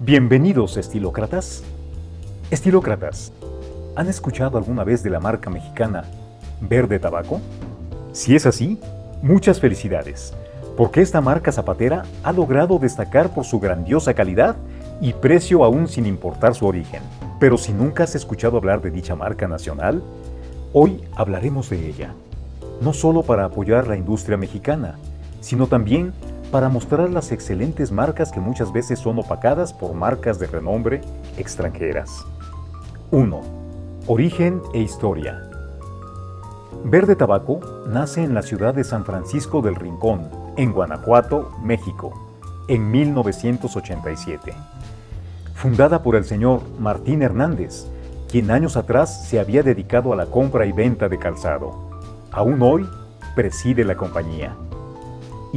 Bienvenidos, estilócratas. Estilócratas, ¿han escuchado alguna vez de la marca mexicana Verde Tabaco? Si es así, muchas felicidades, porque esta marca zapatera ha logrado destacar por su grandiosa calidad y precio aún sin importar su origen. Pero si nunca has escuchado hablar de dicha marca nacional, hoy hablaremos de ella. No solo para apoyar la industria mexicana, sino también para mostrar las excelentes marcas que muchas veces son opacadas por marcas de renombre extranjeras. 1. Origen e historia. Verde Tabaco nace en la ciudad de San Francisco del Rincón, en Guanajuato, México, en 1987. Fundada por el señor Martín Hernández, quien años atrás se había dedicado a la compra y venta de calzado. Aún hoy preside la compañía.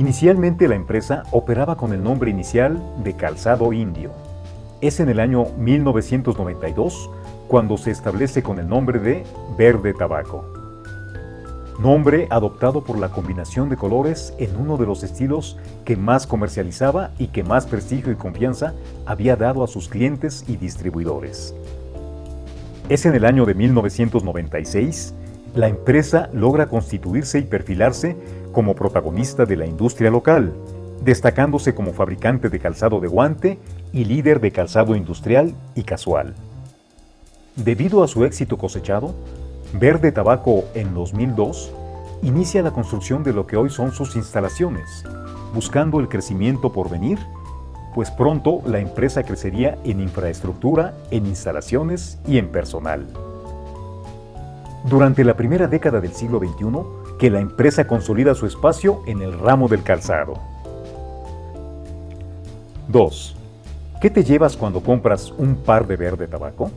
Inicialmente la empresa operaba con el nombre inicial de Calzado Indio. Es en el año 1992 cuando se establece con el nombre de Verde Tabaco. Nombre adoptado por la combinación de colores en uno de los estilos que más comercializaba y que más prestigio y confianza había dado a sus clientes y distribuidores. Es en el año de 1996 la empresa logra constituirse y perfilarse como protagonista de la industria local, destacándose como fabricante de calzado de guante y líder de calzado industrial y casual. Debido a su éxito cosechado, Verde Tabaco en 2002 inicia la construcción de lo que hoy son sus instalaciones, buscando el crecimiento por venir, pues pronto la empresa crecería en infraestructura, en instalaciones y en personal. Durante la primera década del siglo XXI, que la empresa consolida su espacio en el ramo del calzado. 2. ¿Qué te llevas cuando compras un par de verde tabaco?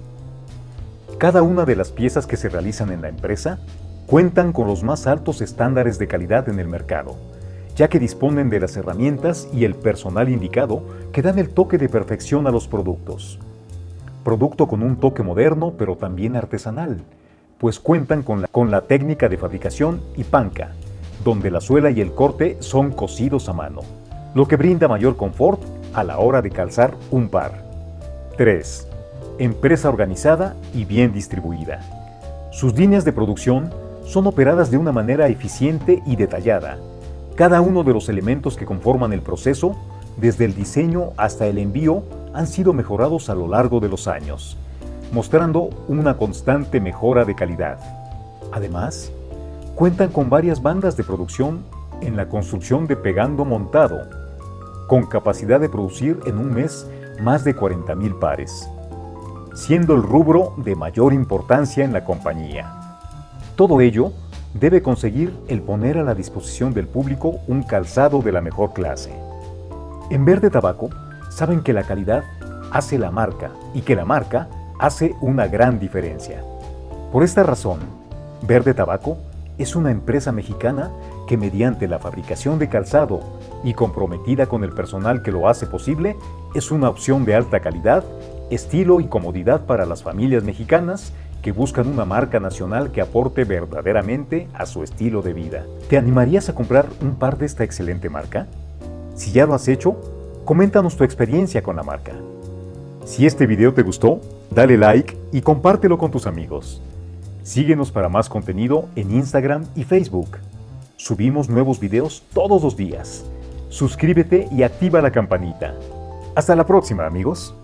Cada una de las piezas que se realizan en la empresa cuentan con los más altos estándares de calidad en el mercado, ya que disponen de las herramientas y el personal indicado que dan el toque de perfección a los productos. Producto con un toque moderno pero también artesanal, pues cuentan con la, con la técnica de fabricación y panca, donde la suela y el corte son cosidos a mano, lo que brinda mayor confort a la hora de calzar un par. 3. Empresa organizada y bien distribuida. Sus líneas de producción son operadas de una manera eficiente y detallada. Cada uno de los elementos que conforman el proceso, desde el diseño hasta el envío, han sido mejorados a lo largo de los años mostrando una constante mejora de calidad. Además, cuentan con varias bandas de producción en la construcción de pegando montado, con capacidad de producir en un mes más de 40.000 pares, siendo el rubro de mayor importancia en la compañía. Todo ello debe conseguir el poner a la disposición del público un calzado de la mejor clase. En Verde Tabaco saben que la calidad hace la marca y que la marca hace una gran diferencia. Por esta razón, Verde Tabaco es una empresa mexicana que mediante la fabricación de calzado y comprometida con el personal que lo hace posible, es una opción de alta calidad, estilo y comodidad para las familias mexicanas que buscan una marca nacional que aporte verdaderamente a su estilo de vida. ¿Te animarías a comprar un par de esta excelente marca? Si ya lo has hecho, coméntanos tu experiencia con la marca. Si este video te gustó, dale like y compártelo con tus amigos. Síguenos para más contenido en Instagram y Facebook. Subimos nuevos videos todos los días. Suscríbete y activa la campanita. Hasta la próxima, amigos.